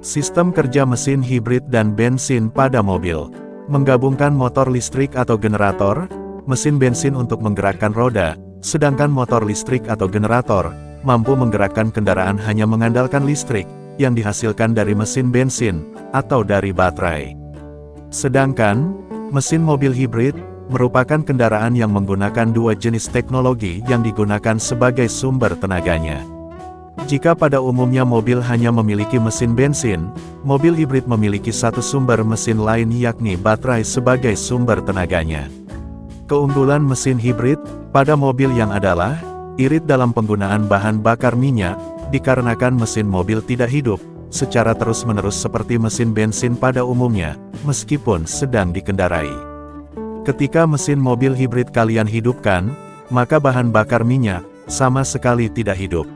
Sistem kerja mesin hibrid dan bensin pada mobil. Menggabungkan motor listrik atau generator, mesin bensin untuk menggerakkan roda, sedangkan motor listrik atau generator, mampu menggerakkan kendaraan hanya mengandalkan listrik, yang dihasilkan dari mesin bensin, atau dari baterai. Sedangkan, mesin mobil hibrid, merupakan kendaraan yang menggunakan dua jenis teknologi yang digunakan sebagai sumber tenaganya. Jika pada umumnya mobil hanya memiliki mesin bensin, mobil hibrid memiliki satu sumber mesin lain yakni baterai sebagai sumber tenaganya. Keunggulan mesin hibrid, pada mobil yang adalah, irit dalam penggunaan bahan bakar minyak, dikarenakan mesin mobil tidak hidup, secara terus-menerus seperti mesin bensin pada umumnya, meskipun sedang dikendarai. Ketika mesin mobil hibrid kalian hidupkan, maka bahan bakar minyak, sama sekali tidak hidup.